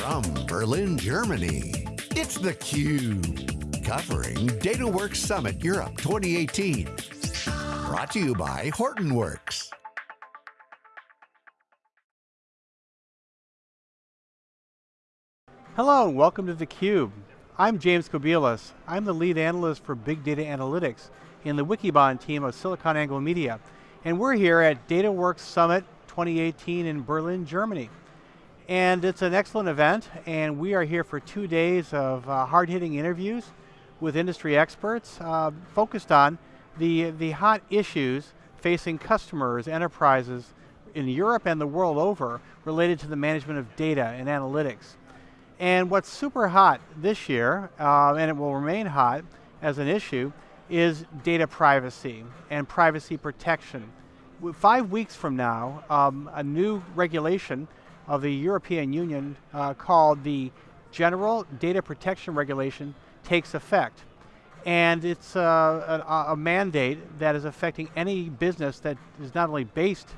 From Berlin, Germany, it's theCUBE. Covering DataWorks Summit Europe 2018. Brought to you by Hortonworks. Hello and welcome to theCUBE. I'm James Kobielus. I'm the lead analyst for Big Data Analytics in the Wikibon team of SiliconANGLE Media. And we're here at DataWorks Summit 2018 in Berlin, Germany. And it's an excellent event, and we are here for two days of uh, hard-hitting interviews with industry experts uh, focused on the, the hot issues facing customers, enterprises in Europe and the world over related to the management of data and analytics. And what's super hot this year, uh, and it will remain hot as an issue, is data privacy and privacy protection. Five weeks from now, um, a new regulation of the European Union uh, called the General Data Protection Regulation takes effect. And it's uh, a, a, mandate that is affecting any business that is not only based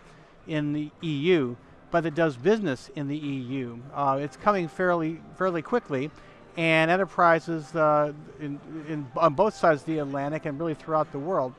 in the EU, but that does business in the EU. Uh, it's coming fairly, fairly quickly, and enterprises uh, in, in, on both sides of the Atlantic and really throughout the world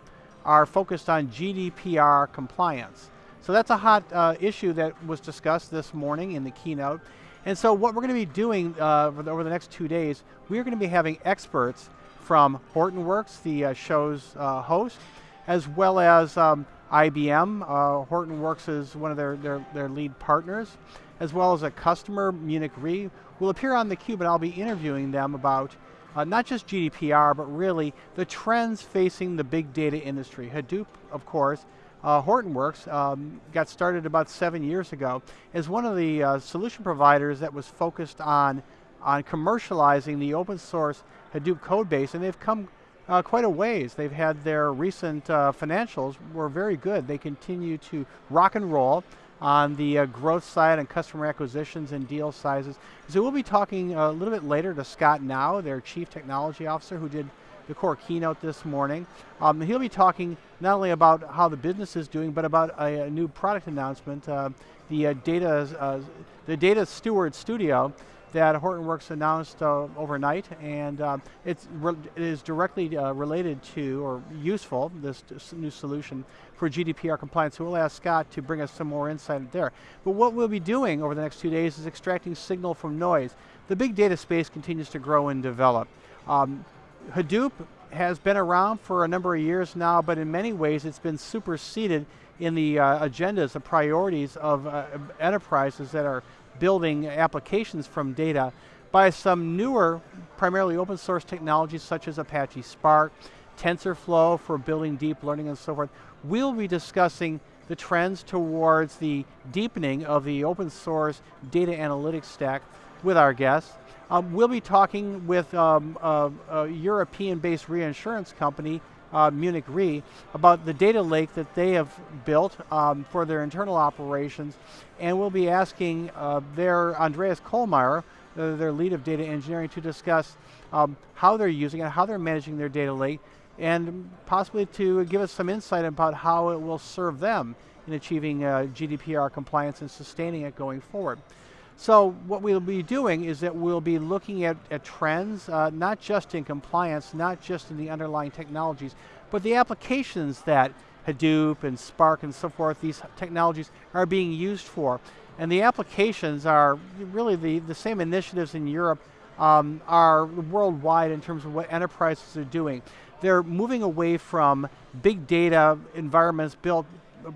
are focused on GDPR compliance. So that's a hot uh, issue that was discussed this morning in the keynote. And so what we're going to be doing uh, over the next two days, we're going to be having experts from Hortonworks, the uh, show's uh, host, as well as um, IBM. Uh, Hortonworks is one of their, their, their, lead partners, as well as a customer, Munich Re, will appear on theCUBE and I'll be interviewing them about uh, not just GDPR, but really the trends facing the big data industry. Hadoop, of course, uh, Hortonworks um, got started about seven years ago as one of the uh, solution providers that was focused on, on commercializing the open source Hadoop code base, and they've come uh, quite a ways. They've had their recent uh, financials were very good. They continue to rock and roll on the uh, growth side and customer acquisitions and deal sizes. So we'll be talking a little bit later to Scott Gnau, their Chief Technology Officer who did the core keynote this morning. Um, he'll be talking not only about how the business is doing, but about a, a new product announcement, uh, the uh, data, uh, the Data Steward Studio that Hortonworks announced uh, overnight, and uh, it's it is directly related to, or useful, this new solution for GDPR compliance. So we'll ask Scott to bring us some more insight there. But what we'll be doing over the next two days is extracting signal from noise. The big data space continues to grow and develop. Um, Hadoop has been around for a number of years now, but in many ways it's been superseded in the uh, agendas, the priorities of uh, enterprises that are building applications from data by some newer, primarily open source technologies such as Apache Spark, TensorFlow for building deep learning and so forth. We'll be discussing the trends towards the deepening of the open source data analytics stack with our guests. Um, we'll be talking with um, a, a European-based reinsurance company, uh, Munich Re, about the data lake that they have built um, for their internal operations, and we'll be asking uh, their Andreas Kohlmaier, uh, their lead of data engineering, to discuss um, how they're using it, how they're managing their data lake, and possibly to give us some insight about how it will serve them in achieving uh, GDPR compliance and sustaining it going forward. So what we'll be doing is that we'll be looking at, at trends, uh, not just in compliance, not just in the underlying technologies, but the applications that Hadoop and Spark and so forth, these technologies are being used for. And the applications are really the, the same initiatives in Europe um, are worldwide in terms of what enterprises are doing. They're moving away from big data environments built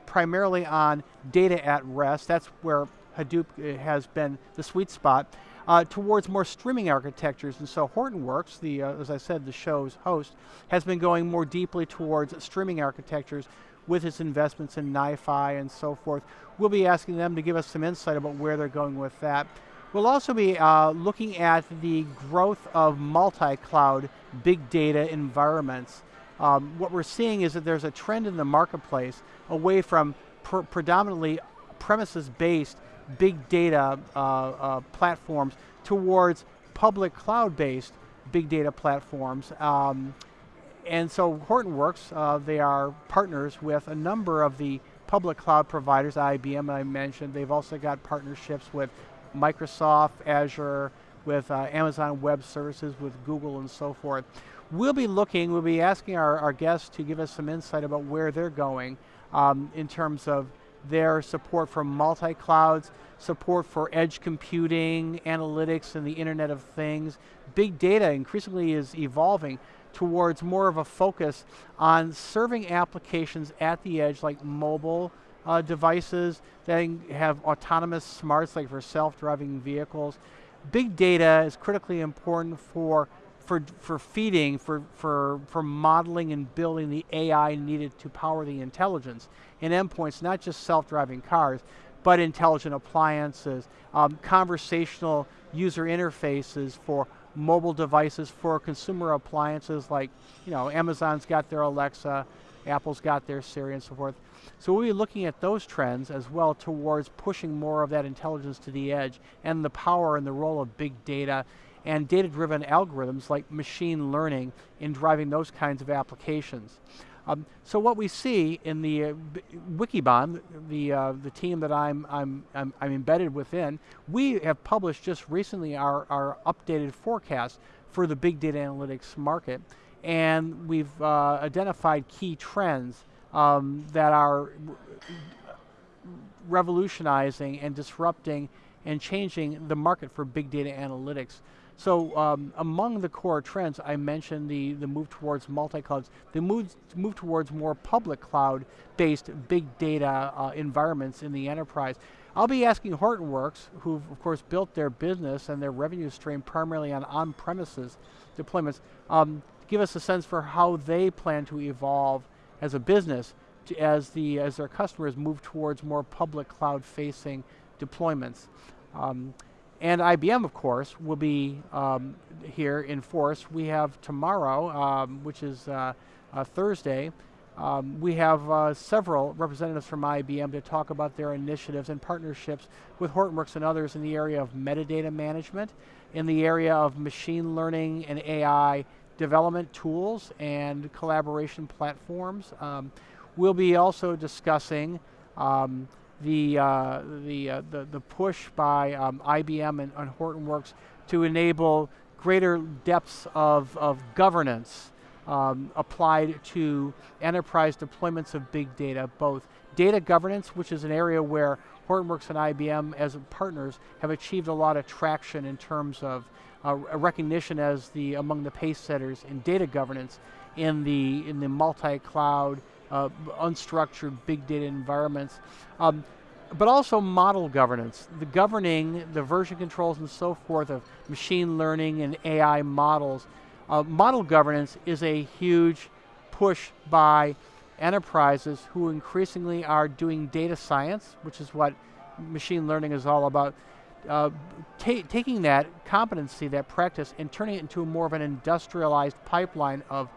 primarily on data at rest. That's where Hadoop uh, has been the sweet spot, uh, towards more streaming architectures. And so Hortonworks, the, uh, as I said, the show's host, has been going more deeply towards streaming architectures with its investments in NiFi and so forth. We'll be asking them to give us some insight about where they're going with that. We'll also be uh, looking at the growth of multi-cloud big data environments. Um, what we're seeing is that there's a trend in the marketplace away from pr predominantly premises-based big data uh, uh, platforms towards public cloud-based big data platforms. Um, and so Hortonworks, uh, they are partners with a number of the public cloud providers, IBM I mentioned, they've also got partnerships with Microsoft, Azure, with uh, Amazon Web Services, with Google and so forth. We'll be looking, we'll be asking our, our guests to give us some insight about where they're going um, in terms of their support for multi-clouds, support for edge computing, analytics, and the Internet of Things. Big data increasingly is evolving towards more of a focus on serving applications at the edge like mobile uh, devices that have autonomous smarts like for self-driving vehicles. Big data is critically important for for, for feeding, for, for, for modeling and building the AI needed to power the intelligence in endpoints, not just self-driving cars, but intelligent appliances, um, conversational user interfaces for mobile devices, for consumer appliances like, you know, Amazon's got their Alexa, Apple's got their Siri and so forth. So we'll be looking at those trends as well towards pushing more of that intelligence to the edge and the power and the role of big data and data-driven algorithms like machine learning in driving those kinds of applications. Um, so what we see in the uh, Wikibon, the uh, the team that I'm, I'm, I'm I'm embedded within, we have published just recently our our updated forecast for the big data analytics market, and we've uh, identified key trends um, that are revolutionizing and disrupting and changing the market for big data analytics. So um, among the core trends, I mentioned the, the move towards multi-clouds, the move, move towards more public cloud-based big data uh, environments in the enterprise. I'll be asking Hortonworks, who've of course built their business and their revenue stream primarily on on-premises deployments, um, give us a sense for how they plan to evolve as a business to, as, the, as their customers move towards more public cloud-facing deployments. Um, and IBM, of course, will be um, here in force. We have tomorrow, um, which is uh, uh, Thursday, um, we have uh, several representatives from IBM to talk about their initiatives and partnerships with Hortonworks and others in the area of metadata management, in the area of machine learning and AI development tools and collaboration platforms. Um, we'll be also discussing um, the, uh, the, uh, the, the, push by um, IBM and, and Hortonworks to enable greater depths of, of governance um, applied to enterprise deployments of big data, both data governance, which is an area where Hortonworks and IBM as partners have achieved a lot of traction in terms of uh, recognition as the among the pace setters in data governance in the in the multi-cloud uh, unstructured big data environments. Um, but also model governance, the governing, the version controls and so forth of machine learning and AI models. Uh, model governance is a huge push by enterprises who increasingly are doing data science, which is what machine learning is all about, uh, ta taking that competency, that practice, and turning it into more of an industrialized pipeline of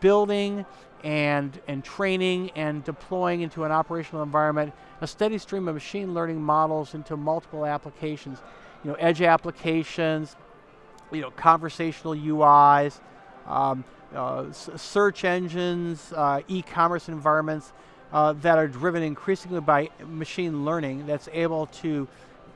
building and, and training and deploying into an operational environment a steady stream of machine learning models into multiple applications. You know, edge applications, you know, conversational UIs, um, uh, search engines, uh, e-commerce environments uh, that are driven increasingly by machine learning that's able to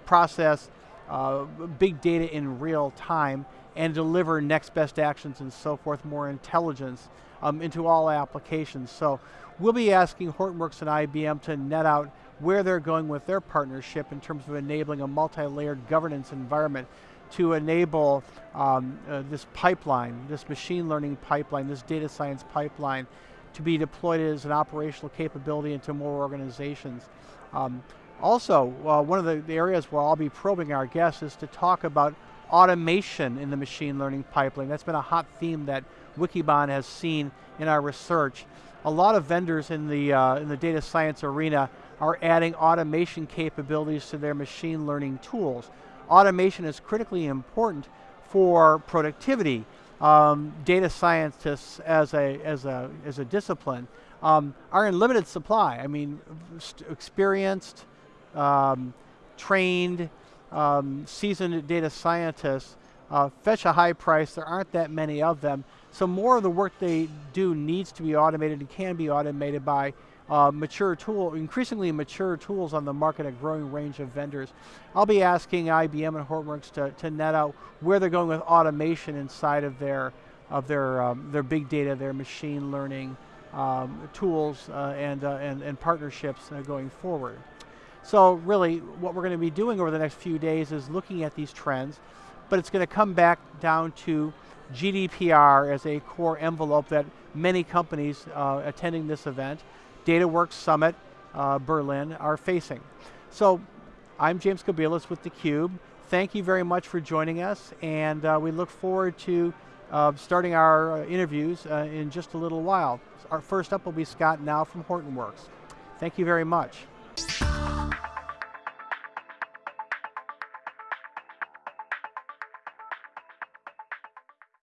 process uh, big data in real time and deliver next best actions and so forth, more intelligence um, into all applications. So we'll be asking Hortonworks and IBM to net out where they're going with their partnership in terms of enabling a multi-layered governance environment to enable um, uh, this pipeline, this machine learning pipeline, this data science pipeline to be deployed as an operational capability into more organizations. Um, also, uh, one of the, the, areas where I'll be probing our guests is to talk about automation in the machine learning pipeline. That's been a hot theme that Wikibon has seen in our research. A lot of vendors in the, uh, in the data science arena are adding automation capabilities to their machine learning tools. Automation is critically important for productivity. Um, data scientists as a, as a, as a discipline um, are in limited supply. I mean, experienced, um, trained, um, seasoned data scientists uh, fetch a high price. There aren't that many of them. So more of the work they do needs to be automated and can be automated by uh, mature tool, increasingly mature tools on the market, a growing range of vendors. I'll be asking IBM and Hortonworks to, to net out where they're going with automation inside of their, of their, um, their big data, their machine learning um, tools uh, and, uh, and, and partnerships uh, going forward. So really, what we're going to be doing over the next few days is looking at these trends, but it's going to come back down to GDPR as a core envelope that many companies uh, attending this event, DataWorks Summit uh, Berlin, are facing. So I'm James Kobielus with theCUBE. Thank you very much for joining us, and uh, we look forward to uh, starting our uh, interviews uh, in just a little while. Our first up will be Scott Gnau from Hortonworks. Thank you very much.